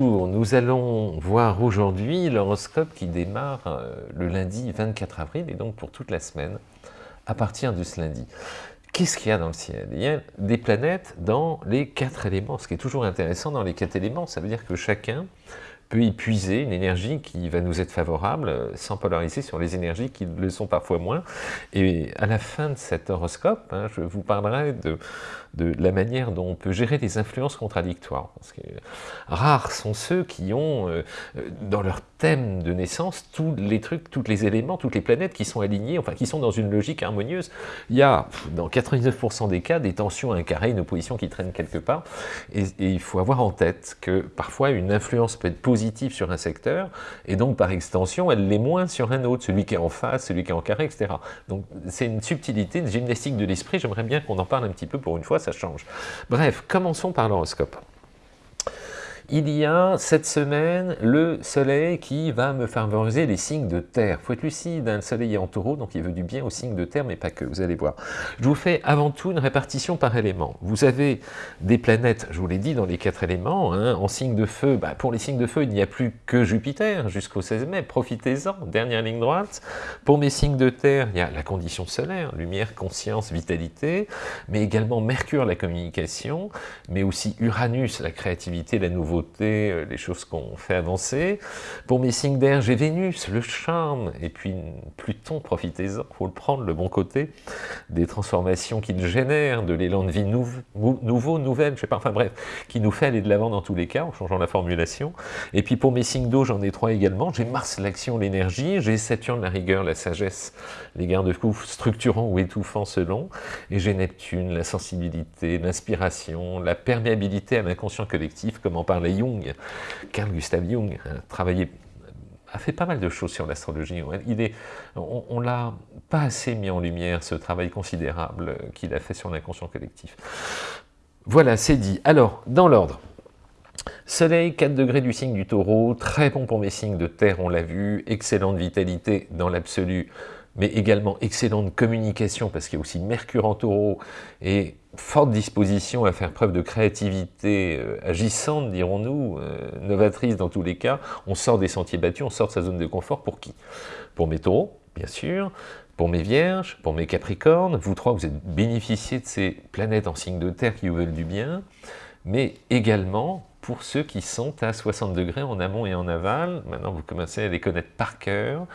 Nous allons voir aujourd'hui l'horoscope qui démarre euh, le lundi 24 avril et donc pour toute la semaine à partir de ce lundi. Qu'est-ce qu'il y a dans le ciel? Il y a des planètes dans les quatre éléments. Ce qui est toujours intéressant dans les quatre éléments, ça veut dire que chacun peut épuiser une énergie qui va nous être favorable euh, sans polariser sur les énergies qui le sont parfois moins. Et à la fin de cet horoscope, hein, je vous parlerai de, de la manière dont on peut gérer les influences contradictoires. Parce que rares sont ceux qui ont euh, dans leur thème de naissance tous les trucs, tous les éléments, toutes les planètes qui sont alignées, enfin qui sont dans une logique harmonieuse. Il y a dans 99% des cas des tensions, un carré, une opposition qui traîne quelque part. Et il faut avoir en tête que parfois une influence peut être positive sur un secteur, et donc par extension elle l'est moins sur un autre, celui qui est en face, celui qui est en carré, etc. Donc c'est une subtilité, une gymnastique de l'esprit, j'aimerais bien qu'on en parle un petit peu pour une fois, ça change. Bref, commençons par l'horoscope il y a cette semaine le soleil qui va me favoriser les signes de terre. Faut être lucide, hein, le soleil est en taureau, donc il veut du bien aux signes de terre, mais pas que, vous allez voir. Je vous fais avant tout une répartition par élément. Vous avez des planètes, je vous l'ai dit, dans les quatre éléments, hein, en signe de feu. Bah, pour les signes de feu, il n'y a plus que Jupiter jusqu'au 16 mai, profitez-en, dernière ligne droite. Pour mes signes de terre, il y a la condition solaire, lumière, conscience, vitalité, mais également Mercure, la communication, mais aussi Uranus, la créativité, la nouveauté, euh, les choses qu'on fait avancer. Pour mes signes d'air, j'ai Vénus, le charme, et puis Pluton, profitez-en, faut le prendre, le bon côté, des transformations qu'il génère, de l'élan de vie nouveau, nouvelle, je sais pas, enfin bref, qui nous fait aller de l'avant dans tous les cas, en changeant la formulation. Et puis pour mes signes d'eau, j'en ai trois également, j'ai Mars, l'action, l'énergie, j'ai Saturne, la rigueur, la sagesse, les garde-fous structurants ou étouffants selon, et j'ai Neptune, la sensibilité, l'inspiration, la perméabilité à l'inconscient collectif, comme en Jung, Carl Gustav Jung, a travaillé a fait pas mal de choses sur l'astrologie. On, on l'a pas assez mis en lumière, ce travail considérable qu'il a fait sur l'inconscient collectif. Voilà, c'est dit. Alors, dans l'ordre. Soleil, 4 degrés du signe du taureau, très bon pour mes signes de terre, on l'a vu, excellente vitalité dans l'absolu, mais également excellente communication, parce qu'il y a aussi Mercure en taureau, et forte disposition à faire preuve de créativité euh, agissante, dirons-nous, euh, novatrice dans tous les cas. On sort des sentiers battus, on sort de sa zone de confort, pour qui? Pour mes taureaux, bien sûr, pour mes vierges, pour mes capricornes, vous trois, vous êtes bénéficiés de ces planètes en signe de terre qui vous veulent du bien, mais également pour ceux qui sont à 60 degrés en amont et en aval, maintenant vous commencez à les connaître par cœur,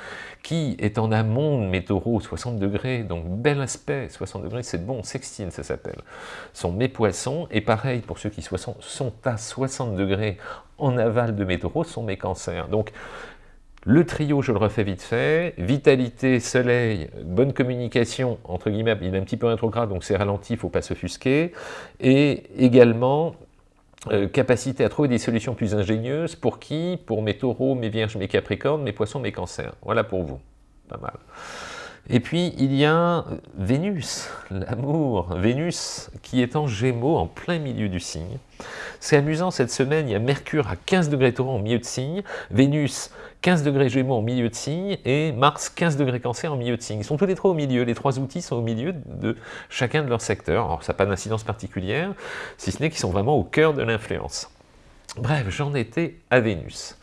qui est en amont de mes taureaux, 60 degrés, donc bel aspect, 60 degrés, c'est bon, sextile ça s'appelle, sont mes poissons, et pareil pour ceux qui sont à 60 degrés en aval de mes taureaux, sont mes cancers. Donc le trio, je le refais vite fait, vitalité, soleil, bonne communication, entre guillemets, il est un petit peu rétrograde, donc c'est ralenti, il ne faut pas s'offusquer, et également euh, capacité à trouver des solutions plus ingénieuses, pour qui? Pour mes taureaux, mes vierges, mes capricornes, mes poissons, mes cancers. Voilà pour vous, pas mal. Et puis, il y a Vénus, l'amour. Vénus qui est en gémeaux, en plein milieu du signe. C'est amusant, cette semaine, il y a Mercure à 15 degrés taureau en milieu de signe, Vénus 15 degrés Gémeaux en milieu de signe, et Mars 15 degrés Cancer en milieu de signe. Ils sont tous les trois au milieu, les trois outils sont au milieu de chacun de leur secteur. Alors ça n'a pas d'incidence particulière, si ce n'est qu'ils sont vraiment au cœur de l'influence. Bref, j'en étais à Vénus.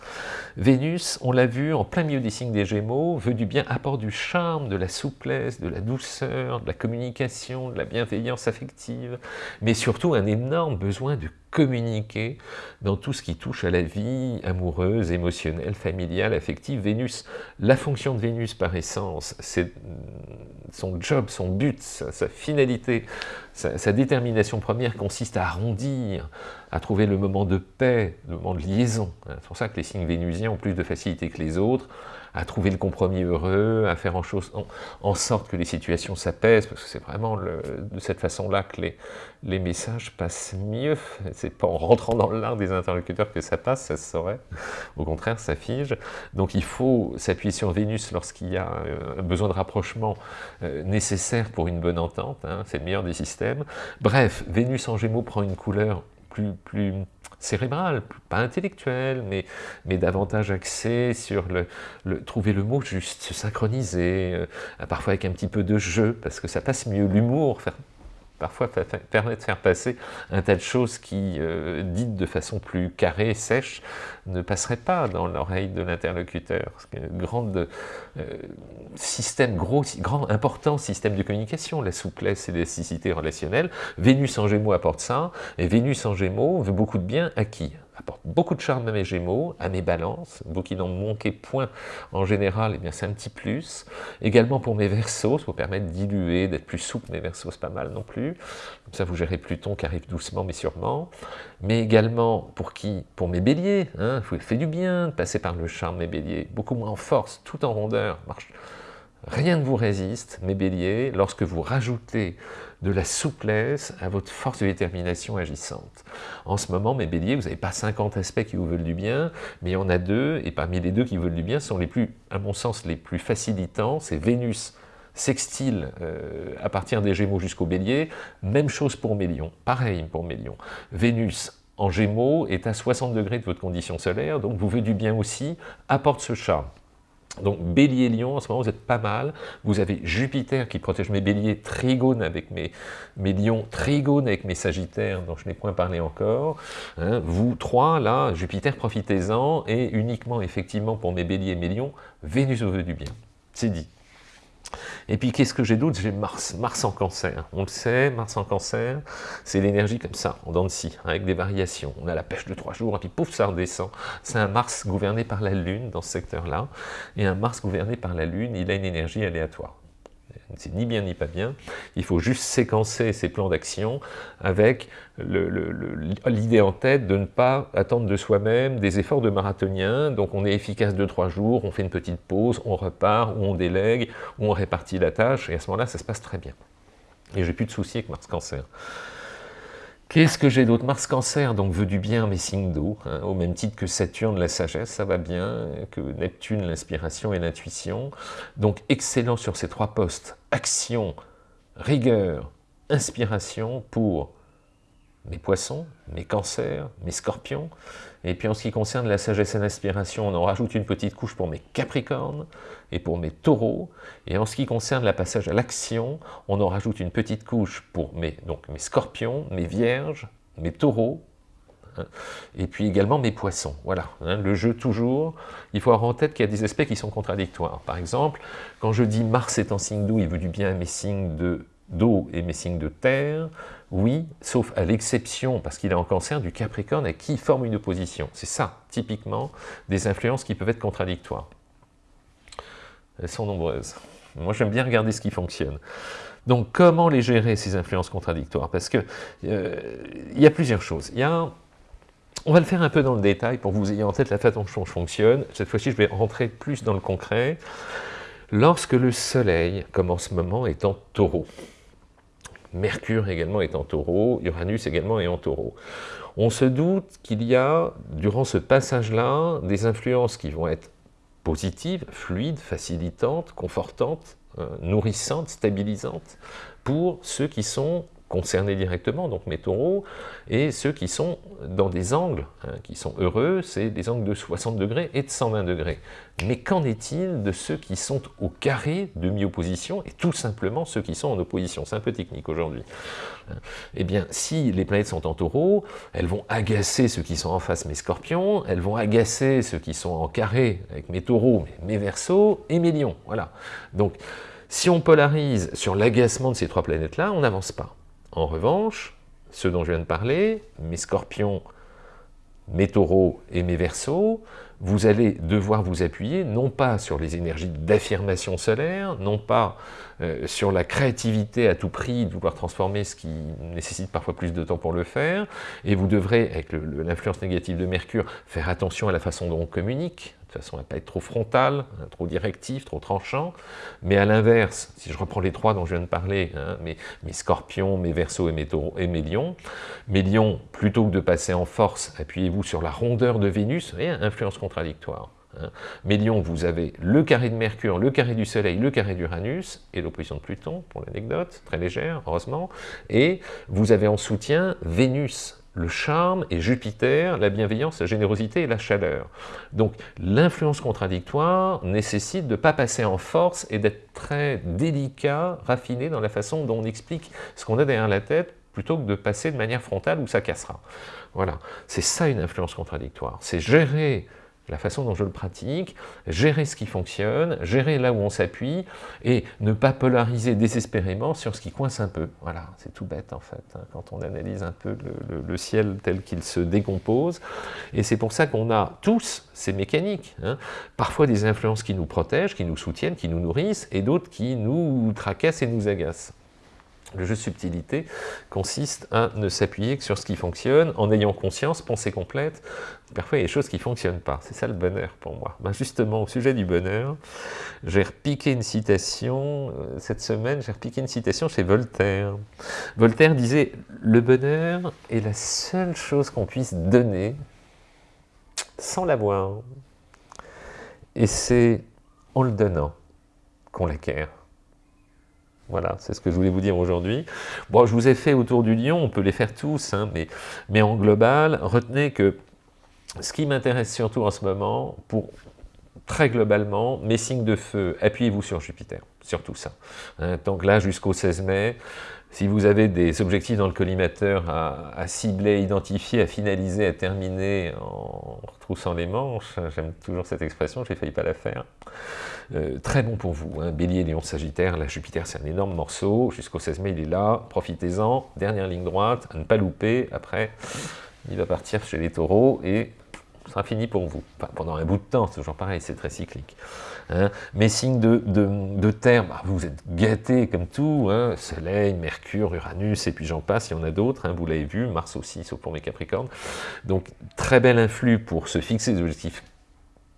Vénus, on l'a vu, en plein milieu des signes des Gémeaux, veut du bien, apporte du charme, de la souplesse, de la douceur, de la communication, de la bienveillance affective, mais surtout un énorme besoin de communiquer dans tout ce qui touche à la vie amoureuse, émotionnelle, familiale, affective. Vénus, la fonction de Vénus par essence, c'est son job, son but, sa, finalité, sa, détermination première consiste à arrondir, à trouver le moment de paix, le moment de liaison. C'est pour ça que les signes vénusiens plus de facilité que les autres à trouver le compromis heureux, à faire en, sorte que les situations s'apaisent, parce que c'est vraiment de cette façon-là que les, messages passent mieux. C'est pas en rentrant dans l'art des interlocuteurs que ça passe, ça se saurait. Au contraire, ça fige. Donc il faut s'appuyer sur Vénus lorsqu'il y a un besoin de rapprochement euh, nécessaire pour une bonne entente. Hein. c'est le meilleur des systèmes. Bref, Vénus en Gémeaux prend une couleur plus, plus cérébral, pas intellectuel, mais, mais davantage axé sur le, trouver le mot juste, se synchroniser, euh, parfois avec un petit peu de jeu, parce que ça passe mieux, l'humour, parfois permet de faire passer un tas de choses qui, euh, dites de façon plus carrée, sèche, ne passeraient pas dans l'oreille de l'interlocuteur. Grand euh, système, gros, grand, important système de communication, la souplesse et l'élasticité relationnelle. Vénus en Gémeaux apporte ça, et Vénus en Gémeaux veut beaucoup de bien à qui apporte beaucoup de charme à mes Gémeaux, à mes balances, vous qui n'en manquez point en général, eh c'est un petit plus. Également pour mes Verseaux, ça vous permet de diluer, d'être plus souple, mes Verseaux c'est pas mal non plus. Comme ça vous gérez Pluton qui arrive doucement mais sûrement. Mais également pour qui Pour mes Béliers, hein, vous fait du bien de passer par le charme mes Béliers, beaucoup moins en force, tout en rondeur, marche Rien ne vous résiste, mes béliers, lorsque vous rajoutez de la souplesse à votre force de détermination agissante. En ce moment, mes béliers, vous n'avez pas 50 aspects qui vous veulent du bien, mais il y en a deux, et parmi les deux qui veulent du bien, sont les plus, à mon sens, les plus facilitants, c'est Vénus sextile euh, à partir des Gémeaux jusqu'au Bélier, même chose pour Mélion, pareil pour Mélion. Vénus en Gémeaux est à 60 degrés de votre condition solaire, donc vous veut du bien aussi, apporte ce charme. Donc Bélier-Lion, en ce moment, vous êtes pas mal. Vous avez Jupiter qui protège mes Béliers, Trigone avec mes, Lions, Trigone avec mes Sagittaires, dont je n'ai point parlé encore. Hein. vous trois, là, Jupiter, profitez-en, et uniquement, effectivement, pour mes Béliers et mes Lions, Vénus au veut du bien. C'est dit. Et puis, qu'est-ce que j'ai d'autre? J'ai Mars, Mars en cancer. On le sait, Mars en cancer, c'est l'énergie comme ça, en dents de scie, avec des variations. On a la pêche de trois jours, et puis pouf, ça redescend. C'est un Mars gouverné par la Lune dans ce secteur-là. Et un Mars gouverné par la Lune, il a une énergie aléatoire c'est ni bien ni pas bien, il faut juste séquencer ses plans d'action avec l'idée en tête de ne pas attendre de soi-même des efforts de marathonien, donc on est efficace de trois jours, on fait une petite pause, on repart, ou on délègue, ou on répartit la tâche, et à ce moment-là, ça se passe très bien. Et j'ai plus de soucis avec Mars Cancer. Qu'est-ce que j'ai d'autre? Mars Cancer, donc veut du bien mes signes d'eau, hein, au même titre que Saturne, la sagesse, ça va bien, que Neptune, l'inspiration et l'intuition. Donc excellent sur ces trois postes, action, rigueur, inspiration pour mes poissons, mes cancers, mes scorpions. Et puis en ce qui concerne la sagesse et l'inspiration, on en rajoute une petite couche pour mes capricornes et pour mes taureaux. Et en ce qui concerne la passage à l'action, on en rajoute une petite couche pour mes, donc mes scorpions, mes vierges, mes taureaux, hein, et puis également mes poissons. Voilà, hein, le jeu toujours, il faut avoir en tête qu'il y a des aspects qui sont contradictoires. Par exemple, quand je dis Mars est en signe d'eau, il veut du bien à mes signes d'eau et mes signes de terre, oui, sauf à l'exception, parce qu'il est en cancer, du Capricorne à qui forme une opposition. C'est ça, typiquement, des influences qui peuvent être contradictoires. Elles sont nombreuses. Moi, j'aime bien regarder ce qui fonctionne. Donc, comment les gérer, ces influences contradictoires? Parce que euh, il y a plusieurs choses. Il y a on va le faire un peu dans le détail pour que vous ayez en tête la façon dont je fonctionne. Cette fois-ci, je vais rentrer plus dans le concret. Lorsque le Soleil, comme en ce moment, est en taureau, Mercure également est en taureau, Uranus également est en taureau. On se doute qu'il y a, durant ce passage-là, des influences qui vont être positives, fluides, facilitantes, confortantes, euh, nourrissantes, stabilisantes, pour ceux qui sont concernés directement, donc mes taureaux, et ceux qui sont dans des angles, hein, qui sont heureux, c'est des angles de 60 degrés et de 120 degrés. Mais qu'en est-il de ceux qui sont au carré de mi-opposition, et tout simplement ceux qui sont en opposition? C'est un peu technique aujourd'hui. Eh bien, si les planètes sont en taureau, elles vont agacer ceux qui sont en face, mes scorpions, elles vont agacer ceux qui sont en carré avec mes taureaux, mes versos et mes lions. Voilà. Donc, si on polarise sur l'agacement de ces trois planètes-là, on n'avance pas. En revanche, ceux dont je viens de parler, mes scorpions, mes taureaux et mes versos, vous allez devoir vous appuyer non pas sur les énergies d'affirmation solaire, non pas euh, sur la créativité à tout prix, de vouloir transformer ce qui nécessite parfois plus de temps pour le faire, et vous devrez, avec l'influence négative de Mercure, faire attention à la façon dont on communique, façon à ne pas être trop frontal, hein, trop directif, trop tranchant, mais à l'inverse, si je reprends les trois dont je viens de parler, hein, mes, scorpions, mes versos et mes, taureaux, et mes lions, mes lions, plutôt que de passer en force, appuyez-vous sur la rondeur de Vénus, voyez, influence contradictoire. Hein. Mes lions, vous avez le carré de Mercure, le carré du Soleil, le carré d'Uranus, et l'opposition de Pluton, pour l'anecdote, très légère, heureusement, et vous avez en soutien Vénus, le charme, et Jupiter, la bienveillance, la générosité et la chaleur. Donc l'influence contradictoire nécessite de ne pas passer en force et d'être très délicat, raffiné dans la façon dont on explique ce qu'on a derrière la tête, plutôt que de passer de manière frontale où ça cassera. Voilà, c'est ça une influence contradictoire, c'est gérer la façon dont je le pratique, gérer ce qui fonctionne, gérer là où on s'appuie, et ne pas polariser désespérément sur ce qui coince un peu. Voilà, c'est tout bête en fait, hein, quand on analyse un peu le, ciel tel qu'il se décompose, et c'est pour ça qu'on a tous ces mécaniques, hein. parfois des influences qui nous protègent, qui nous soutiennent, qui nous nourrissent, et d'autres qui nous tracassent et nous agacent. Le jeu subtilité consiste à ne s'appuyer que sur ce qui fonctionne, en ayant conscience, pensée complète. Parfois, il y a des choses qui ne fonctionnent pas. C'est ça le bonheur pour moi. Ben justement, au sujet du bonheur, j'ai repiqué une citation, euh, cette semaine, j'ai repiqué une citation chez Voltaire. Voltaire disait « Le bonheur est la seule chose qu'on puisse donner sans l'avoir. Et c'est en le donnant qu'on l'acquiert. » Voilà, c'est ce que je voulais vous dire aujourd'hui. Bon, je vous ai fait autour du lion, on peut les faire tous, hein, mais, mais en global, retenez que ce qui m'intéresse surtout en ce moment, pour très globalement, mes signes de feu, appuyez-vous sur Jupiter, surtout ça. Hein, donc là, jusqu'au 16 mai, si vous avez des objectifs dans le collimateur à, cibler, identifier, à finaliser, à terminer en retroussant les manches, j'aime toujours cette expression, j'ai failli pas la faire, euh, très bon pour vous. Hein. Bélier, Lion, Sagittaire, la Jupiter c'est un énorme morceau, jusqu'au 16 mai il est là, profitez-en, dernière ligne droite, à ne pas louper, après il va partir chez les taureaux et sera fini pour vous. pendant un bout de temps, c'est toujours pareil, c'est très cyclique. Hein. Mes signes de, de, terre, bah, vous êtes gâtés comme tout, hein. Soleil, Mercure, Uranus, et puis j'en passe, il y en a d'autres, hein, vous l'avez vu, Mars aussi, sauf pour mes Capricornes. Donc, très bel influx pour se fixer des objectifs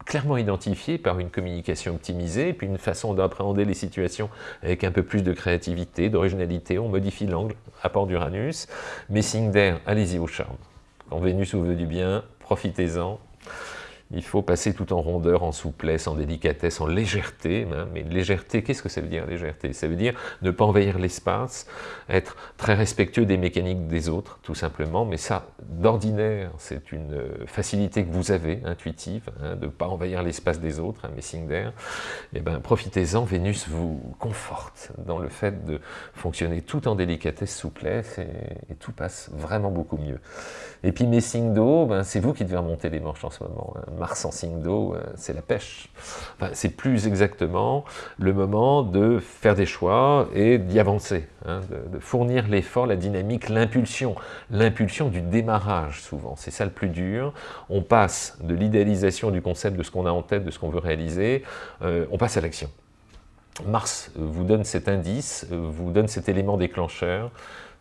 clairement identifiés par une communication optimisée, puis une façon d'appréhender les situations avec un peu plus de créativité, d'originalité, on modifie l'angle, apport d'Uranus. Mes signes d'air, allez-y au charme. Quand Vénus vous veut du bien, profitez-en. Il faut passer tout en rondeur, en souplesse, en délicatesse, en légèreté. Hein. Mais légèreté, qu'est-ce que ça veut dire légèreté? Ça veut dire ne pas envahir l'espace, être très respectueux des mécaniques des autres, tout simplement. Mais ça, d'ordinaire, c'est une facilité que vous avez, intuitive, hein, de ne pas envahir l'espace des autres, un messing d'air. Eh ben, profitez-en, Vénus vous conforte dans le fait de fonctionner tout en délicatesse, souplesse, et, tout passe vraiment beaucoup mieux. Et puis mes signes d'eau, ben, c'est vous qui devez remonter les manches en ce moment. Hein. Mars en signe d'eau, euh, c'est la pêche. c'est plus exactement le moment de faire des choix et d'y avancer, hein, de, fournir l'effort, la dynamique, l'impulsion. L'impulsion du démarrage, souvent. C'est ça le plus dur. On passe de l'idéalisation du concept de ce qu'on a en tête, de ce qu'on veut réaliser, euh, on passe à l'action. Mars vous donne cet indice, vous donne cet élément déclencheur,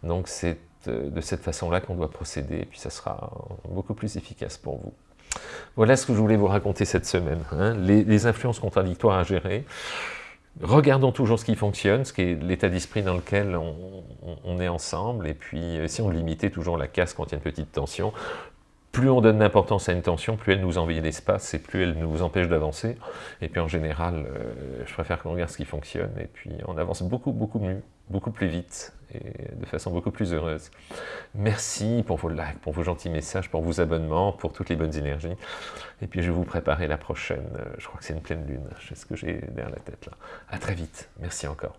donc c'est euh, de cette façon-là qu'on doit procéder, puis ça sera beaucoup plus efficace pour vous. Voilà ce que je voulais vous raconter cette semaine, hein. les, influences contradictoires à gérer. Regardons toujours ce qui fonctionne, ce qui est l'état d'esprit dans lequel on, est ensemble, et puis euh, si on limitait toujours la casse quand il y a une petite tension, plus on donne d'importance à une tension, plus elle nous envahit l'espace et plus elle nous empêche d'avancer. Et puis en général, euh, je préfère qu'on regarde ce qui fonctionne et puis on avance beaucoup, beaucoup mieux, beaucoup plus vite et de façon beaucoup plus heureuse. Merci pour vos likes, pour vos gentils messages, pour vos abonnements, pour toutes les bonnes énergies. Et puis je vais vous préparer la prochaine, euh, je crois que c'est une pleine lune, sais ce que j'ai derrière la tête là. À très vite, merci encore.